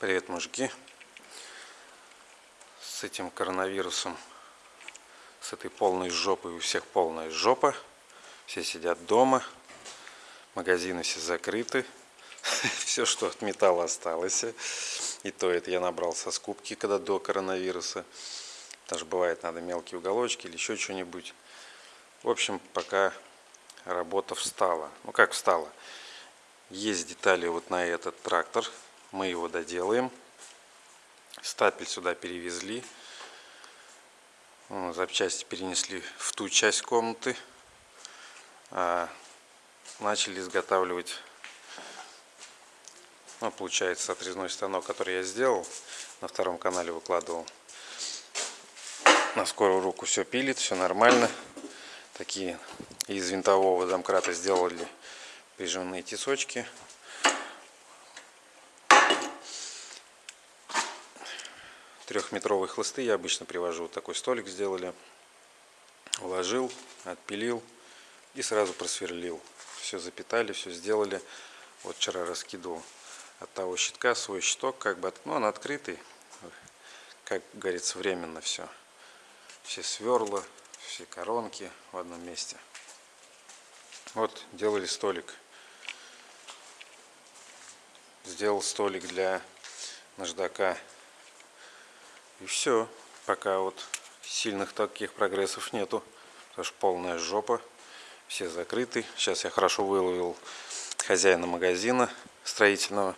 Привет, мужики. С этим коронавирусом, с этой полной жопой, у всех полная жопа. Все сидят дома, магазины все закрыты. Все, что от металла осталось. И то это я набрал со скупки, когда до коронавируса. Даже бывает, надо мелкие уголочки или еще что-нибудь. В общем, пока работа встала. Ну как встала? Есть детали вот на этот трактор мы его доделаем. Стапель сюда перевезли. Запчасти перенесли в ту часть комнаты. А начали изготавливать, ну, получается, отрезной станок, который я сделал. На втором канале выкладывал. На скорую руку все пилит, все нормально. Такие из винтового домкрата сделали прижимные тисочки. Трехметровые хлысты я обычно привожу. Вот такой столик сделали. Вложил, отпилил и сразу просверлил. Все запитали, все сделали. Вот вчера раскидывал от того щитка свой щиток, как бы, ну он открытый, как говорится, временно все. Все сверла, все коронки в одном месте. Вот делали столик. Сделал столик для наждака и все. Пока вот сильных таких прогрессов нету. Потому что полная жопа. Все закрыты. Сейчас я хорошо выловил хозяина магазина строительного.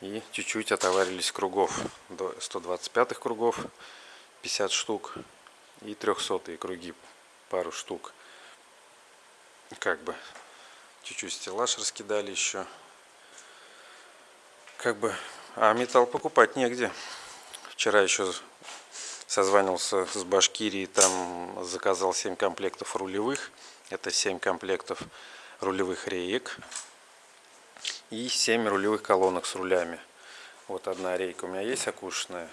И чуть-чуть отоварились кругов. До 125 кругов 50 штук. И 300 круги пару штук. Как бы чуть-чуть стеллаж раскидали еще. Как бы, а металл покупать негде. Вчера еще созванивался с Башкирией, там заказал 7 комплектов рулевых. Это 7 комплектов рулевых реек и 7 рулевых колонок с рулями. Вот одна рейка у меня есть окушенная.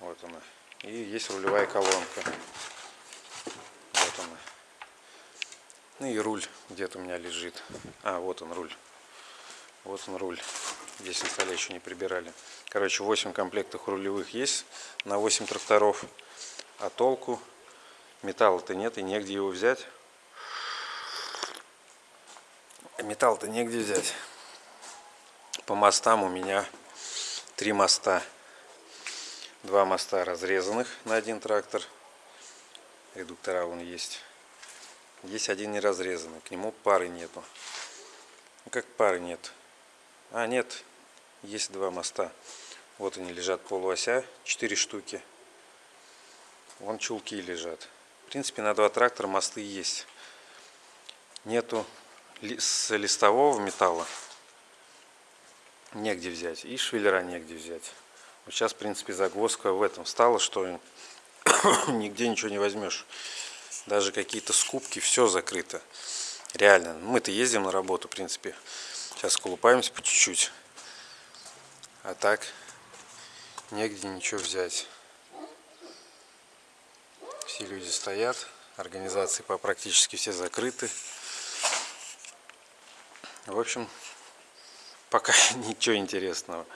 Вот она. И есть рулевая колонка. Вот она. Ну и руль где-то у меня лежит. А, вот он руль. Вот он руль. Здесь на столе еще не прибирали. Короче, 8 комплектов рулевых есть на 8 тракторов. А толку металла-то нет и негде его взять. Металл-то негде взять. По мостам у меня три моста. Два моста разрезанных на один трактор. Редуктора вон есть. Есть один не разрезанный. К нему пары нету. Ну как пары нет? А, нет, есть два моста. Вот они лежат полуося, 4 штуки. Вон чулки лежат. В принципе, на два трактора мосты есть. Нету с листового металла. Негде взять. И швеллера негде взять. Вот сейчас, в принципе, загвоздка в этом стала, что нигде ничего не возьмешь. Даже какие-то скупки, все закрыто. Реально. Мы-то ездим на работу, в принципе. Сейчас колупаемся по чуть-чуть. А так негде ничего взять. Все люди стоят. Организации по практически все закрыты. В общем, пока ничего интересного.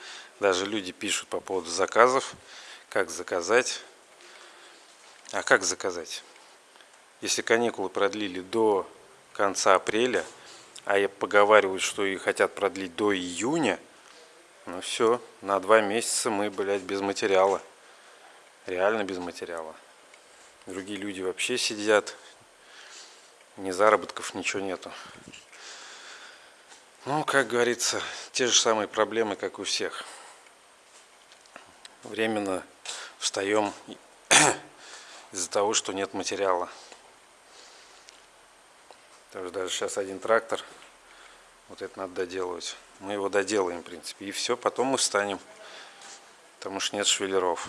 Даже люди пишут по поводу заказов. Как заказать. А как заказать? Если каникулы продлили до конца апреля, а я поговариваю, что и хотят продлить до июня, ну все, на два месяца мы, блядь, без материала. Реально без материала. Другие люди вообще сидят, ни заработков, ничего нету. Ну, как говорится, те же самые проблемы, как у всех. Временно встаем из-за того, что нет материала. Что даже сейчас один трактор, вот это надо доделывать. Мы его доделаем, в принципе. И все, потом мы встанем. Потому что нет швеллеров.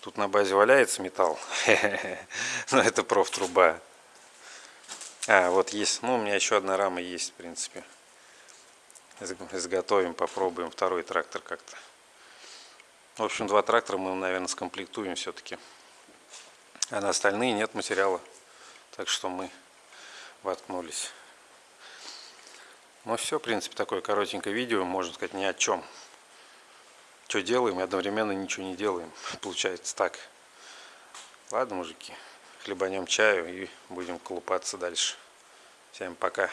Тут на базе валяется металл. Но это профтруба. А, вот есть. Ну, у меня еще одна рама есть, в принципе. Изготовим, попробуем второй трактор как-то. В общем, два трактора мы, наверное, скомплектуем все-таки. А на остальные нет материала. Так что мы воткнулись. Ну все, в принципе, такое коротенькое видео, можно сказать, ни о чем. что делаем и одновременно ничего не делаем. Получается так. Ладно, мужики, хлебанем чаю и будем колупаться дальше. Всем пока.